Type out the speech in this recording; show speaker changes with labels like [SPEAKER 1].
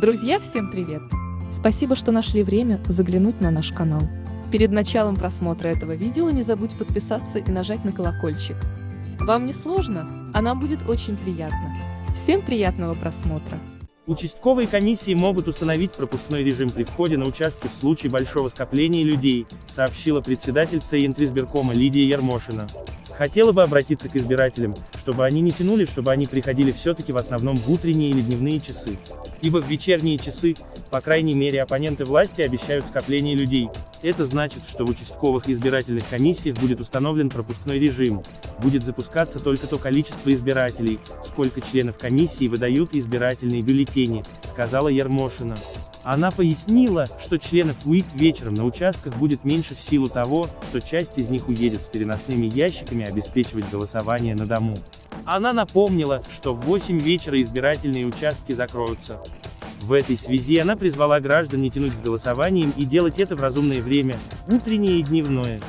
[SPEAKER 1] Друзья, всем привет! Спасибо, что нашли время заглянуть на наш канал. Перед началом просмотра этого видео не забудь подписаться и нажать на колокольчик. Вам не сложно, а нам будет очень приятно. Всем приятного просмотра!
[SPEAKER 2] Участковые комиссии могут установить пропускной режим при входе на участки в случае большого скопления людей, сообщила председатель Центризбиркома Лидия Ермошина. Хотела бы обратиться к избирателям, чтобы они не тянули, чтобы они приходили все-таки в основном в утренние или дневные часы. Ибо в вечерние часы, по крайней мере оппоненты власти обещают скопление людей. Это значит, что в участковых избирательных комиссиях будет установлен пропускной режим. Будет запускаться только то количество избирателей, сколько членов комиссии выдают избирательные бюллетени, сказала Ермошина. Она пояснила, что членов УИК вечером на участках будет меньше в силу того, что часть из них уедет с переносными ящиками обеспечивать голосование на дому. Она напомнила, что в 8 вечера избирательные участки закроются. В этой связи она призвала граждан не тянуть с голосованием и делать это в разумное время, утреннее и дневное.